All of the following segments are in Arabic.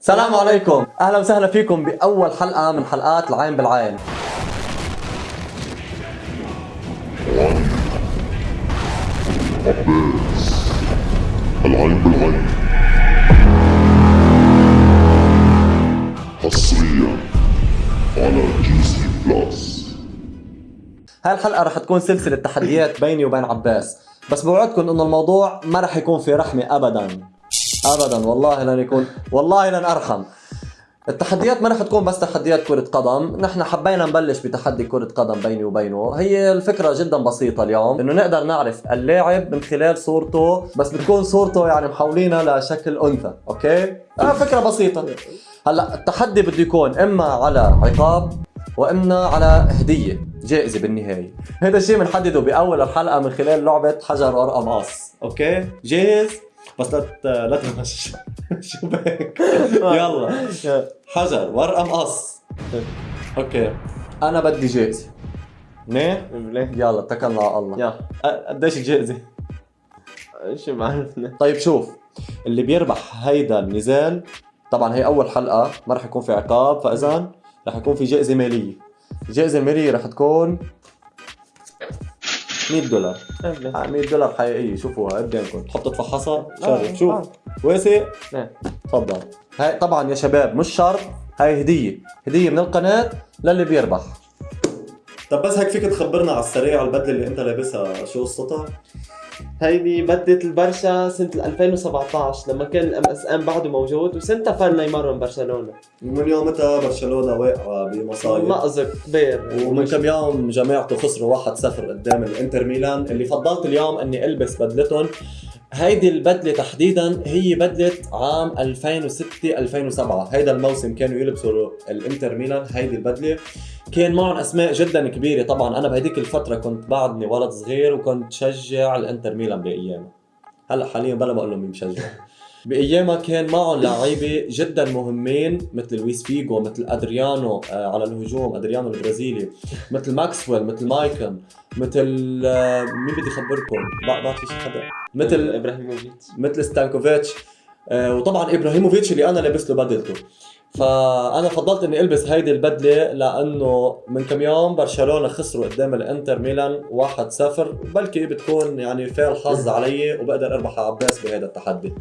السلام عليكم. أهلا وسهلا فيكم بأول حلقة من حلقات العين بالعين. العين بالعين حصريا على GC Plus هاي الحلقة رح تكون سلسلة تحديات بيني وبين عباس. بس بوعدكم إنه الموضوع ما رح يكون في رحمة ابدا. ابدا والله لن يكون والله لن ارحم التحديات ما رح تكون بس تحديات كرة قدم، نحن حبينا نبلش بتحدي كرة قدم بيني وبينه، هي الفكرة جدا بسيطة اليوم، إنه نقدر نعرف اللاعب من خلال صورته، بس بتكون صورته يعني محولينها لشكل أنثى، okay؟ آه فكرة بسيطة. هلأ التحدي بده يكون إما على عقاب وإما على هدية، جائزة بالنهاية. هذا الشيء بنحدده بأول الحلقة من خلال لعبة حجر ورقة مقص، okay؟ جاهز؟ بس لا لا تغش. شو بك؟ يلا. حجر ورقه مقص أوكي. أنا بدي جائزه منيح ليه؟ يلا اتكلنا على الله. أ- قديش الجائزه شو بعرفنا طيب شوف. اللي بيربح هيدا النزال طبعا هي أول حلقة ما رح يكون في عقاب فاذا رح يكون في جائزه مالية. الجائزه الماليه رح تكون 100 دولار. آه، 100 دولار حقيقيه شوفوها قدامكم تحط تفحصها قرب شوف آه. واسع نعم تفضل. هاي طبعا يا شباب مش شرط هاي هدية. هدية من القناة للي بيربح. طب بس هيك فيك تخبرنا على السريع البدلة اللي أنت لابسها شو قصتها؟ هيدي بدلة البرشا سنة 2017 لما كان ال MSN بعده موجود وسنتها فل نيمار من برشلونة. من يومتها برشلونة واقعة بمصايب؟ مأزق كبير. ومن كم يوم جماعته خسروا 1-0 قدام الانتر ميلان اللي فضلت اليوم إني ألبس بدلتهم. هيدي البدلة تحديدا هي بدلة عام 2006 2007 هيدا الموسم كانوا يلبسوا الانتر ميلان هيدي البدلة. كان معهم أسماء جدا كبيرة. طبعا أنا بهديك الفترة كنت بعدني ولد صغير وكنت أشجع الإنتر ميلان بأيامها. هلأ حاليا بلا بقول لهم مين بشجع. بأيامها كان معهم لعيبة جدا مهمين مثل لويس فيجو مثل أدريانو آه، على الهجوم أدريانو البرازيلي مثل ماكسويل مثل مايكون مثل آه، مين بدي اخبركم بعد في شي حدا مثل إبراهيموفيتش. مثل ستانكوفيتش. آه، وطبعا إبراهيموفيتش اللي أنا لابس له بدلته. فأنا فضلت إني ألبس هيدي البدلة لأنه من كم يوم برشلونة خسروا قدام الإنتر ميلان 1-0 بلكي بتكون يعني فعل حظ علي وبقدر أربح على عباس بهذا التحدي.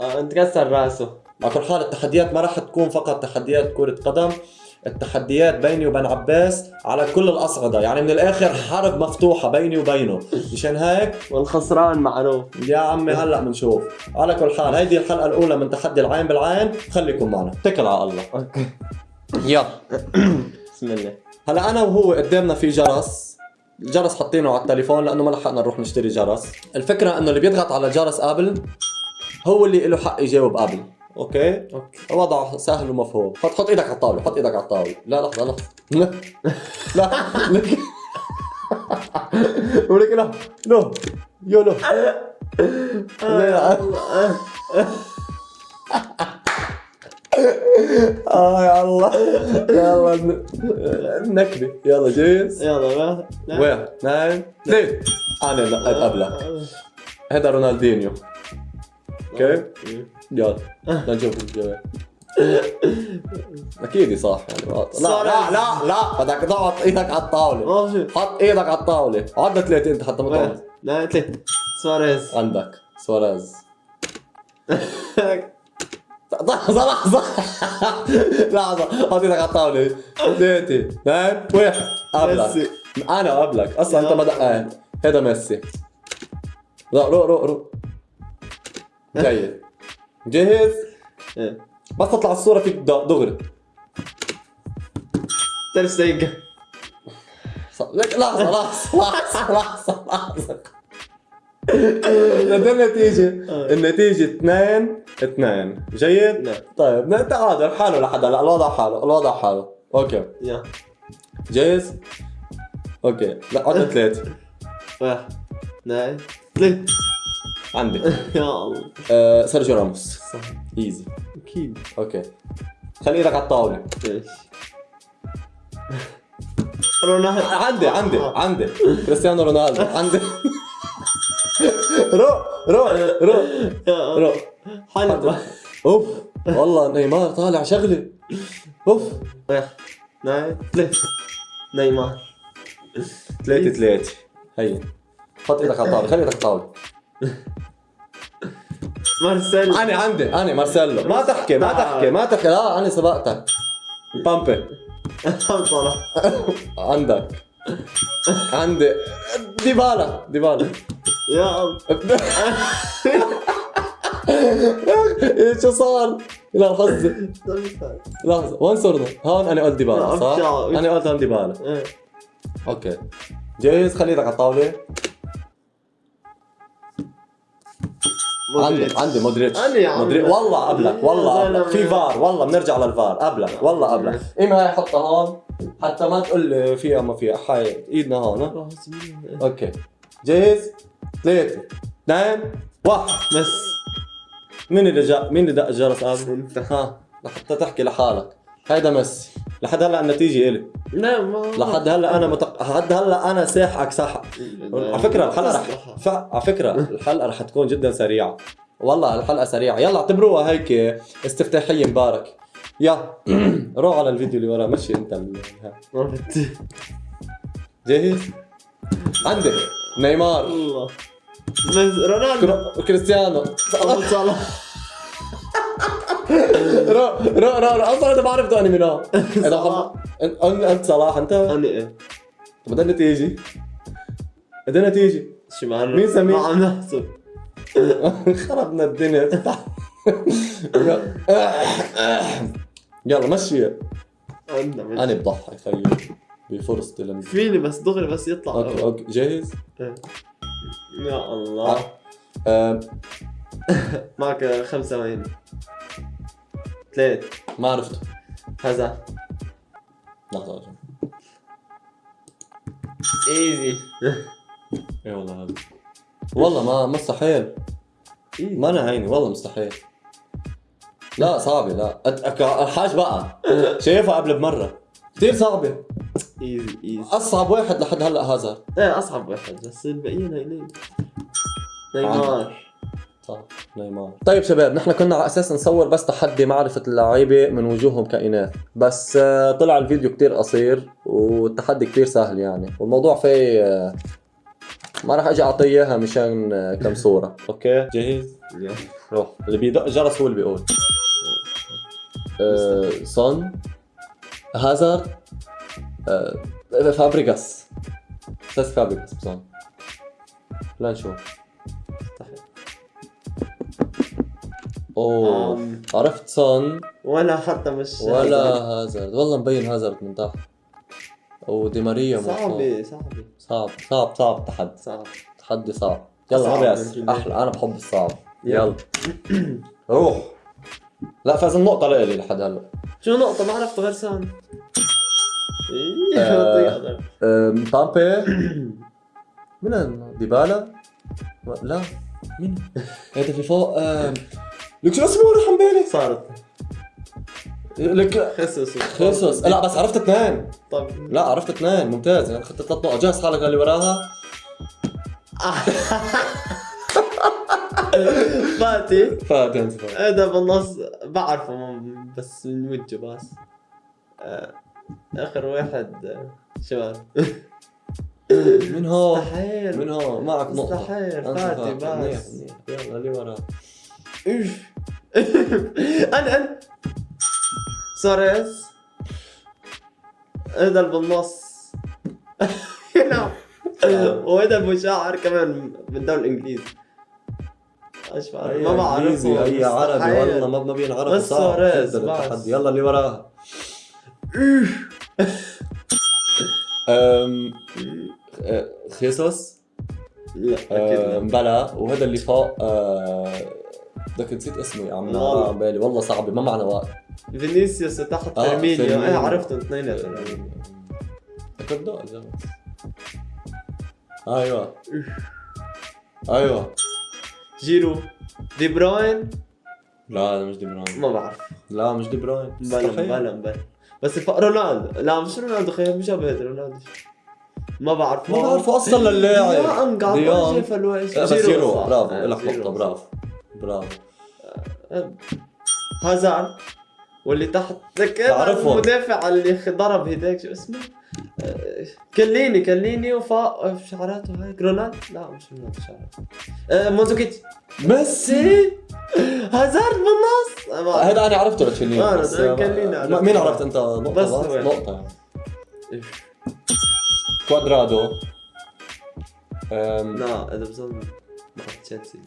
آه انكسر راسه. على كل حال التحديات ما راح تكون فقط تحديات كرة قدم. التحديات بيني وبين عباس على كل الأصعدة. يعني من الآخر حرب مفتوحة بيني وبينه. مشان هيك؟ والخسران معروف. يا عمي هلا بنشوف على كل حال هيدي الحلقة الأولى من تحدي العين بالعين. خليكم معنا. اتكل على الله. أوكي. يلا. بسم الله. هلا أنا وهو قدامنا في جرس. الجرس حاطينه على التليفون لأنه ما لحقنا نروح نشتري جرس. الفكرة إنه اللي بيضغط على الجرس قبل هو اللي له حق يجاوب قبل okay؟ okay. وضع سهل ومفهوم. حط حط إيدك على الطاولة حط إيدك على الطاولة. لا لحظة لحظة. لا. لا. لك ولك لا. لا. يا لا. لا. آه يا الله. يلا نكبه يلا جاهز يلا. واحد اثنين ثلاث أنا نقيت قبلك هذا رونالدينيو. okay. يلا لنشوف الجواب أكيد صح. يعني غلط. لا لا لا لا. بدك تحط إيدك على الطاولة. حط إيدك على الطاولة. عدنا ثلاثة أنت حتى ما لا ثلاثة سواريز. عندك. سواريز. لحظة لحظة. لحظة. حط إيدك على الطاولة. ثلاثة اثنين واحد قبلك. ميسي. أنا قبلك أصلا أنت ما دققت هذا ميسي. لا روق روق روق جيد جاهز؟ إيه. بس تطلع الصورة فيك دغري. شتيجن ص- لك لحظة لحظة لحظة لحظة لحظة. لدى النتيجة النتيجة اثنين اثنين. جيد؟ نعم. طيب تعادل. حاله لحدا لا الوضع حاله الوضع حاله. okay. يا. جاهز؟ okay. لا عدنا ثلاثة واحد اثنين ثلاثة. عندي يا الله. آه سيرجيو راموس. صح easy أكيد. okay. خلي إيدك على الطاولة. إيش؟ رونالدو. عندي عندي عندي. كريستيانو رونالدو. عندي. روق روق يا روق حلو. أوف. والله نيمار طالع شغله أوف. ثلاثة نيمار. ثلاثة ثلاثة هي حط إيدك على الطاولة. خلي إيدك على الطاولة. مارسيل أنا عندي أنا مارسيلو. ما تحكي ما تحكي ما تحكي. لا أنا سبقتك. بامبي. صلاح عندك. عندي. ديبالا ديبالا. يا الله شو صار؟ لا حظي. لحظة. وين صرنا؟ هون أنا قلت ديبالا لا، صح؟ أنا قلت هون ديبالا. إيه. okay. جاهز؟ خلي إيدك على الطاولة. مودريتش. عندي مودريتش يا عم. مودريتش والله قبلك والله قبلك في. فار والله بنرجع للفار. قبلك والله قبلك إما هاي حطها هون حتى ما تقول لي فيها ما فيها حي إيدنا هون؟ أوكي. جاهز؟ ثلاثة اثنين واحد. بس. مين اللي جاء مين اللي دق الجرس قبل؟ انت ها لحتى تحكي لحالك. هيدا ميسي. لحد هلا النتيجة إلي. لا ما لحد هلا أنا متق... لحد هلا أنا ساحقك ساحق على فكرة الحلقة رح ف... على فكرة الحلقة رح تكون جدا سريعة. والله الحلقة سريعة. يلا اعتبروها هيك استفتاحية مبارك. يا روح على الفيديو اللي وراه مشي أنت جاهز؟ عندك نيمار. الله رونالدو. كريستيانو. صلاح. رو رو رو أصلا أنا هون إذا صلاح. خب... أنت صلاح أنت؟ أنا إيه. بدنا النتيجة بدنا النتيجة شو معنا مين سمير؟ ما عم نحسب. خربنا الدنيا. يلا. مشي. عندنا أنا بضحك خيي بفرصتي لم فيني بس دغري بس يطلع. okay okay. جاهز؟ إيه. يا الله. آه، معك خمس ثواني. ثلاث ما عرفته. هذا. لحظة. easy إيه والله هذا. والله ما مستحيل. ما أنا عيني والله مستحيل. لا صعبة لا. أت- الحاج بقى. شايفها قبل بمرة. كثير صعبة. ايزي ايزي أصعب واحد لحد هلأ هازارد إيه أصعب واحد بس الباقيين هينين نيمار. صح نيمار. طيب شباب نحن كنا على أساس نصور بس تحدي معرفة اللعيبة من وجوههم كائنات بس آه، طلع الفيديو كتير قصير والتحدي كتير سهل يعني. والموضوع فيه آه، ما راح أجي أعطيه إياها مشان آه، كم صورة. okay؟ جاهز؟ يلا. روح. اللي بيدق الجرس هو اللي بيقول. آه، سون هازارد آه، فابريغاس. أساس فابريغاس بسون لا أوه. عرفت سون. ولا حتى مش ولا هازارد. والله مبين هازارد من تحت ودي ماريا. صعبة صعبة. صعب صعب صعب تحدي. صعب. تحدي صعب. يلا يمكن. أحلى. أنا بحب الصعب. يلا. روح. لا فاز النقطة لإلي لحد هلا. شو نقطة؟ ما عرفت غير سان إيه آه. طيب. أم، بامبي من ديبالا؟ لا. مين؟ هذا في فوق. أم، لك شو اسمه راح عن بالي صارت. لك خسس خيسوس لا بس عرفت اثنين. طب. لا عرفت اثنين. ممتاز. يعني اخذت ثلاث نقط. جهز حالك للي وراها؟ فاتي. فاتن هذا بالنص. بعرفه بس من وجهه بس. آه، آخر واحد آه، شباب. من هون. مستحيل. من هون. معك نقطة. مستحيل. فاتي بس. يلا اللي وراها. أنا أنا ساريز هذا بالنص نعم وهذا ابو شاعر كمان من الدوري الانجليزي إيش ما بعرف أي عربي والله ما ما بينعرف بس سواريز،. التحدي يلا اللي وراها أم، آه، خيسوس؟ لا آه، أكيد لا. مبلا وهذا اللي فوق آه، بدك نسيت اسمه يا عم عبالي. والله صعبة ما معنا وقت فينيسيوس تحت آه، فيرمينيو إيه فيرمينيو. عرفتهم اثنيناتهم الجرس. أيوه. أيوه. جيرو. دي بروين؟ لا هذا مش دي بروين. ما بعرف. لا مش دي بروين. مبلا مستحيل. مبلا مبلا. بس الف... رونالدو. لا مش رونالدو خير مشابه رونالدو. ما بعرف. ما بعرفه أصلا للاعب. ديونج قاعد ديونج. شايف الوجه لا، بس جيرو. برافو. آه، لك جيرو نقطة. برافو برافو. هازارد واللي تحت تذكر بعرفهم. المدافع اللي ضرب هداك شو اسمه؟ كليني كليني وفاق في شعراته هيك رونالد لا مش رونالد شعراته موزوكيتش ميسي؟ هازارد بالنص. آه، هذا أنا عرفته لتشيليني آه، بس كليني ما-. مين عرفت أنت؟ نقطة بس. نقطة. إيه. كوادرادو. لا هذا بظن مع تشيلسي.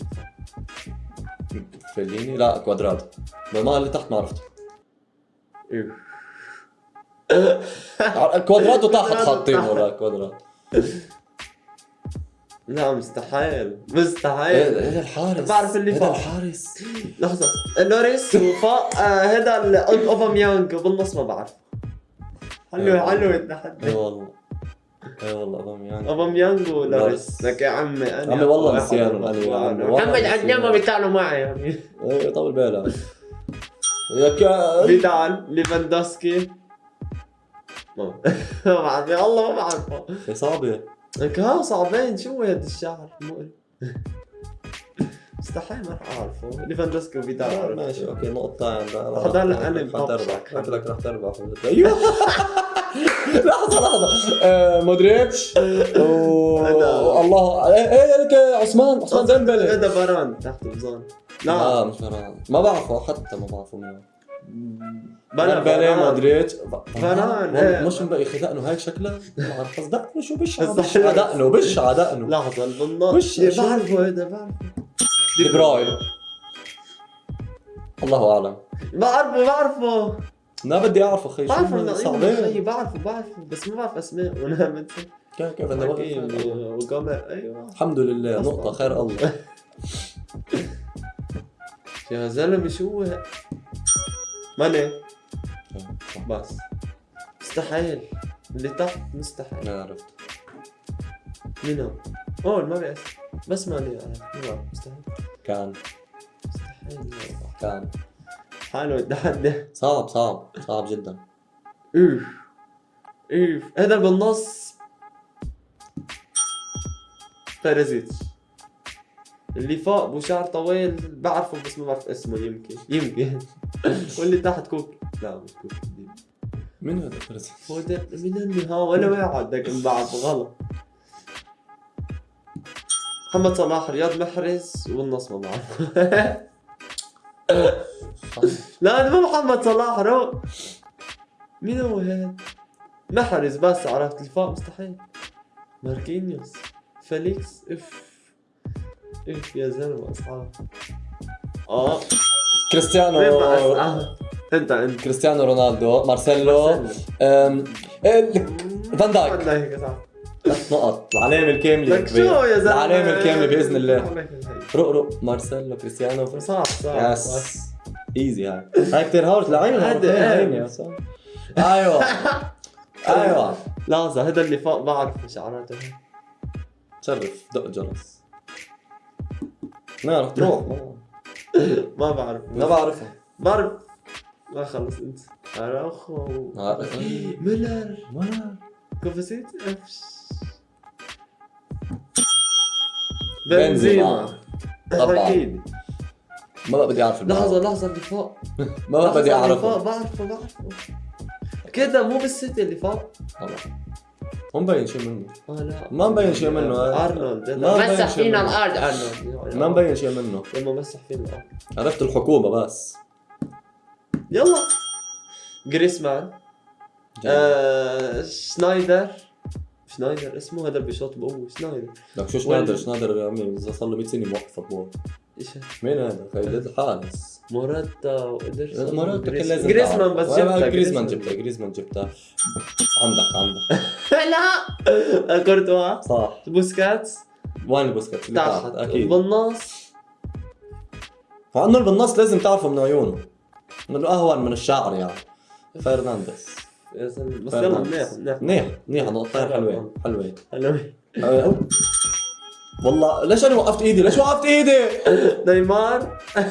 فيليني لا كوادرادو ما اللي تحت ما عرفته. كوادرادو تحت كوادرادو حاطين تحت. ولا كوادرادو لا مستحيل مستحيل هذا الحارس بعرف اللي هذا فوق. الحارس لحظة لوريس وفاق آه، هذا اوباميانج بالنص ما بعرف حلو. حلو التحدي والله اي والله أوباميانج اوباميانج ولوريس لوريس. لك يا عمي أنا عمي والله نسيان. أنا يا عمي، محمد. عدنان ما بيتعلوا معي يعني إيه طول بالك يا كا فيدال ليفاندوسكي. ما بعرف يا الله ما بعرفه اصابه لك ها صعبين شو هذا الشعر؟ مقرف مستحيل ما رح أعرفه. ليفاندوسكي وفيدال. ماشي okay اللي أنا رح تربح. قلت لك رح تربح. أيوه. لحظة لحظة. آه، مودريتش. الله إيه إيه عثمان عثمان ديمبلي. هذا فاران تحت بظن لا. لا مش فاران ما بعرفه حتى ما بعرفه منه بلا فاران. مودريتش. فاران، والله إيه. مش مبقي دقنه هيك شكله. ما بعرف. قصد دقنه شو بش بس بش على دقنه بش على دقنه لحظة بالنص وش- إيه، شو؟ بعرفه هذا بعرفه. دي بروين. الله أعلم. بعرفه بعرفه. ما بدي أعرف أخي إنه- صعبين أيوة، بعرفه بعرفه بس ما بعرف أسماء وأنا بنسى. كيف كيف أنا وقمر أيوه. الحمد لله أصلاً. نقطة خير الله. يا زلمة شو ماني. بس. مستحيل. اللي تحت مستحيل. ما عرفت. مين هو؟ أوه ما بيأس بس ماني ما بعرف مستحيل. كان. مستحيل. بعرف. كان. حاله التحدي صعب صعب صعب جدا. اوف اوف هذا اللي بالنص. بيريزيتش اللي فوق ابو شعر طويل بعرفه بس ما بعرف اسمه يمكن يمكن. واللي تحت كوكي. لا مش كوكي. مين هذا فرز؟ هو ده من النهاية ولا واحد لكن بعرفه غلط. محمد صلاح رياض محرز والنص ما بعرفه لا مو محمد صلاح رو. مين هو هذا؟ محرز بس عرفت؟ الفاء مستحيل. ماركينيوس. فيليكس إف. إف يا زلمة أصحاب. آه. كريستيانو. مع أصحاب؟ انت انت كريستيانو رونالدو. مارسيلو. إيه، فان دايك. فان دايك صح ثلاث نقط. العلامة الكاملة لك شو يا زلمة؟ العلامة الكاملة بإذن الله. الله. رق رق مارسيلو كريستيانو. صعب صعب. yes. easy هاي هاي كثير hard لعين هذا هاي أيوه أيوه لحظة هذا اللي فوق بعرف شعراته شرف دق الجرس ما رح تروح ما- ما بعرف ما بعرفها بعرف ما خلص انت اراوخو. ميلر ما كوفاسيت افش بنزيما. بنزيما طبعاً. أكيد ما بقى بدي أعرف لحظة لحظة اللي فوق. ما بقى بدي اللي أعرفه. بعرفه بعرفه. كده مو بالسيتي اللي فوق؟ طبعا. مو مبين شيء منه. آه لا. ما مبين شيء منه. أرنولد ما مبين مسح فينا. الأرض أرنولد. ما مبين شيء منه. لما مسح فينا الأرض. عرفت الحكومة بس. يلا. جريسمان. آه شنايدر. شنايدر اسمه هذا بيشوط بقوة. شنايدر. لك شو شنايدر؟ شنايدر يا عمي إذا صار له 100 سنة موقف football مين هذا؟ خيل الحارس موراتا وإدرسون مرات كان لازم جريسمان تعرف. بس جبتها جريزمان جبتها جريزمان جبتها عندك عندك. لا! كورتوا. صح. بوسكيتس. وين بوسكيتس اللي تحت أكيد. بالنص فأنه بالنص لازم تعرفه من عيونه. انه اهون من الشعر يعني. فرنانديز. بس يلا منيح. منيح منيح منيح نقطتين حلوين حلوين حلوين. والله ليش أنا وقفت إيدي؟ ليش وقفت إيدي؟ نيمار.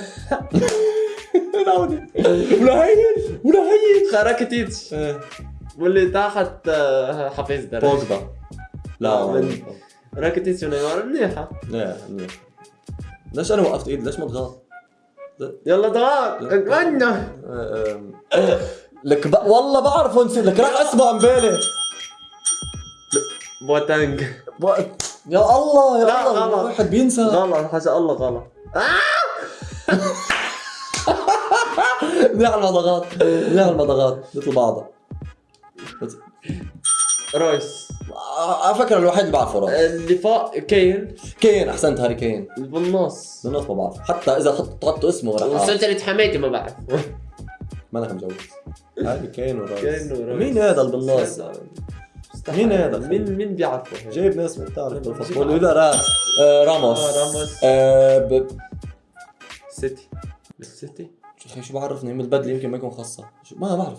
ولا هين ولا هين خراكتيتش إيه. واللي تحت آه، حفيظ درجة. بوجبا. لا من- راكيتيتش ونيمار منيحة لا منيح ليش أنا وقفت إيدي؟ ليش ما تغلط؟ يلا تعال اتمنى. لك ب... والله بعرفه نسيت لك راح اسمه عمبالي بوتانج. ب... يا الله يا لا، الله غلط. الواحد بينسى. غلط حاجة الله غلط. منيح المضغات منيح المضغات مثل بعضها رويس. على فكره الوحيد اللي بعرفه اللي فوق كين. كين أحسنت هاري كين. اللي بالنص. بالنص ما بعرف. حتى إذا حط حطوا اسمه أعرف. وسلسلة حماتي ما بعرف. ما أنا مجوز هاري كين ورايس كين ورايس. مين هذا اللي بالنص؟ مين هذا؟ مين مين بيعرفه؟ جايب ناس بتعرف بالفوتبول ولا راس آه راموس. آه، راموس. آه ب... سيتي. بالسيتي أخي شو بعرفني؟ من البدلة يمكن ما يكون خاصة. ما بعرف.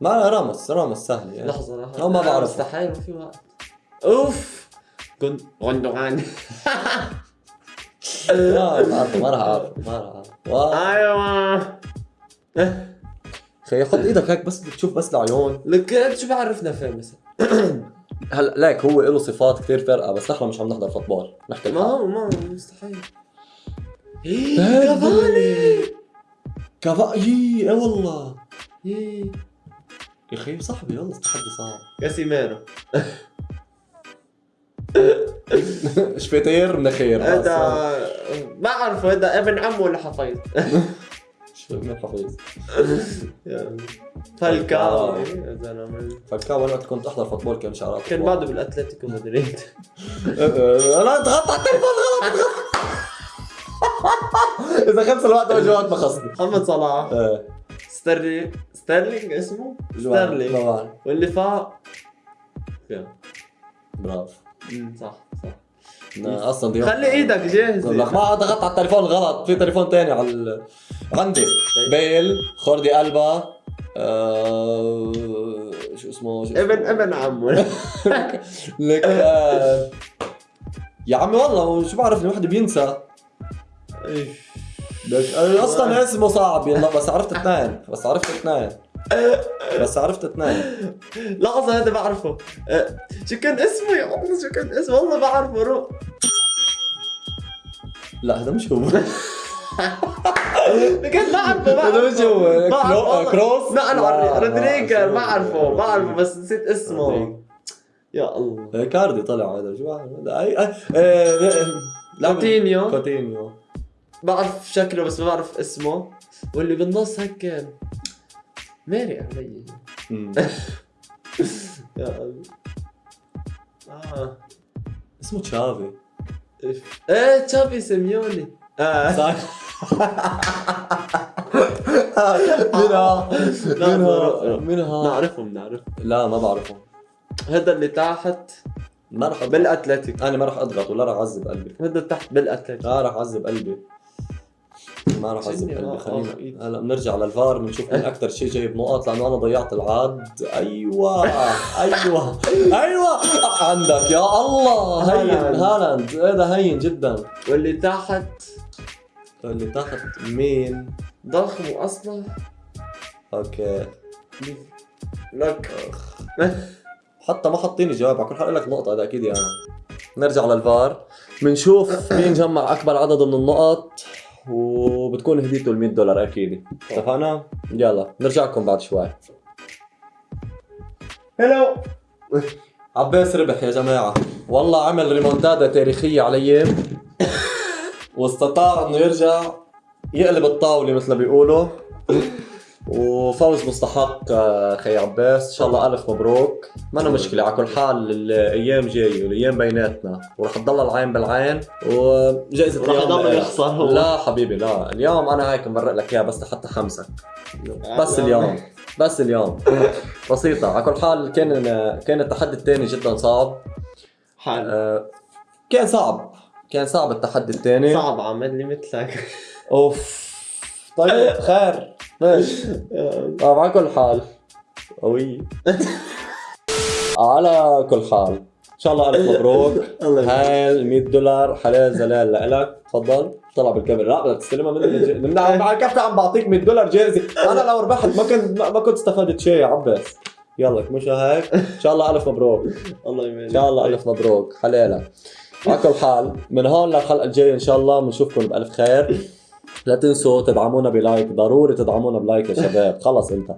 ما راموس. راموس سهل يعني. لحظة لحظة. أو ما لا، بعرف. مستحيل ما في وقت أوف! كنت غندوغان. لا ما راح أعرف. ما راح أعرف. أيوه. أخي حط إيدك هيك بس تشوف بس العيون. لك شو بعرفنا فيه مثلا؟ هلا ليك هو له صفات كثير فرقة بس نحن مش عم نحضر فوتبول. نحكي ما ما هو مستحيل. كافاني! كافا يي اي والله. إيه. يا أخي صاحبي والله التحدي صعب كاسيميرو شفيتير من خير هذا بعرفه هذا ابن عمه ولا حفيظ؟ من حفيظ فالكاو. إيه، يا زلمه فالكاو أنا وقت كنت أحضر فوتبول كان شعرات كان بعده بالأتلتيكو مدريد. أنا ضغطت على التليفون غلط إذا خمس الوقت وجوات ما خصني محمد صلاح. إيه. ستيرلينج ستيرلينج اسمه. ما ستيرلينج. واللي يا. برافو. صح. أصلا دي خلي إيدك جاهز لك ما ضغطت على التليفون غلط في تليفون تاني على ال... عندي. بيل خوردي ألبا آه... شو اسمه شو؟ ابن ابن عمه. لك آه... يا عمي والله شو بعرف الواحد بينسى. لك آه، أصلا اسمه صعب. يلا بس عرفت اثنين بس عرفت اثنين. بس عرفت اثنين لحظة هذا بعرفه أه، شو كان اسمه يا الله شو كان اسمه والله بعرفه رو لا هذا مش هو كان بعرفه بعرفه هذا مش هو بعرفه. كروس لا أنا رودريجر بعرفه بعرفه بس نسيت. اسمه يا الله إيه، كاردي طلع هذا شو بعرف هذا اي أي- إيه، إيه، لا، كوتينيو. كوتينيو بعرف شكله بس ما بعرف اسمه واللي بالنص هيك كان ماري علي. يا الله. آه. اسمه تشافي. إيه تشافي سيميوني. آه. صح. منها. منها. منها. نعرفهم نعرفهم. لا ما بعرفه هذا اللي تحت. ما راح. بالأتلتيك. أنا ما راح أضغط ولا راح أعذب قلبي. هذا تحت بالأتلتيك. لا راح أعذب قلبي. ما راح شنو؟ قلبي آه، آه، خلينا. إيد. هلا بنرجع للفار بنشوف مين أكثر شيء جايب نقط لأنه أنا ضيعت العد أيوه أيوه أيوه. عندك يا الله. هين هالاند. هذا هين جدا. واللي تحت؟ اللي تحت مين؟ ضخم واصلع أوكي. لك. حتى ما حاطيني جواب على كل حال لك نقطة هذا أكيد يعني. نرجع للفار. بنشوف مين جمع أكبر عدد من النقط وبتكون هديته ال 100 دولار أكيد. اتفقنا؟ يلا نرجع لكم بعد شوي. هلو عباس ربح يا جماعة. والله عمل ريمونتادا تاريخية علي. واستطاع إنه يرجع يقلب الطاولة مثل ما بيقولوا. وفوز مستحق آه، خي عباس. إن شاء الله ألف مبروك. ما أنا مشكلة على كل حال الأيام جاية والأيام بيناتنا. ورح تضل العين بالعين. وجائزة ورح اليوم يضل. يخسر. هو. لا حبيبي لا. اليوم أنا هيك مبرق لك إياها بس لحتى خمسك بس اليوم. بس اليوم. بسيطة. على كل حال كان كان التحدي الثاني جدا صعب. حال. آه، كان صعب. كان صعب التحدي الثاني. صعب عمل لي مثلك. أوف. طيب خير. ماشي. آه، على كل حال. قوي. على كل حال. إن شاء الله ألف مبروك. هاي ال 100 دولار حلال زلال لك تفضل. طلع بالكاميرا. لا بدك تستلمها مني. من على كيف عم بعطيك 100 دولار جايزه أنا لو ربحت ما كنت ما كنت استفدت شيء يا عباس. يلا مش هيك؟ إن شاء الله ألف مبروك. الله يبارك. إن شاء الله ألف مبروك. حلالة على كل حال من هون للحلقة الجاية إن شاء الله بنشوفكم بألف خير. لا تنسوا تدعمونا ب like ضروري تدعمونا ب like يا شباب. خلص انت.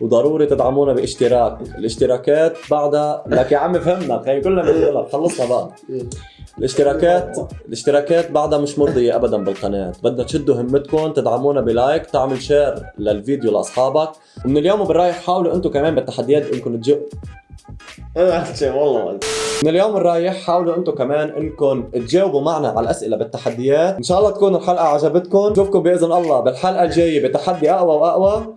وضروري تدعمونا باشتراك. الاشتراكات بعدها لك يا عم فهمنا هي كلنا بنقول خلصنا بقى الاشتراكات الاشتراكات بعدها مش مرضية ابدا بالقناة. بدنا تشدوا همتكم تدعمونا ب like تعمل share للفيديو لأصحابك. ومن اليوم وبالرايح حاولوا أنتم كمان بالتحديات إنكم تجيبوا أنا والله من اليوم الرايح حاولوا أنتم كمان إنكم تجاوبوا معنا على الأسئلة بالتحديات. إن شاء الله تكون الحلقة عجبتكم. نشوفكم بإذن الله بالحلقة الجاية بتحدي أقوى وأقوى.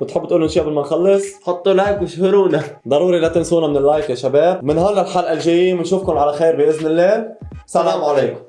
بتحبوا تقولوا شيء قبل ما نخلص؟ حطوا like وشهرونا ضروري لا تنسونا من اللايك يا شباب. من هون للحلقة الجاية بنشوفكم على خير بإذن الله. سلام عليكم.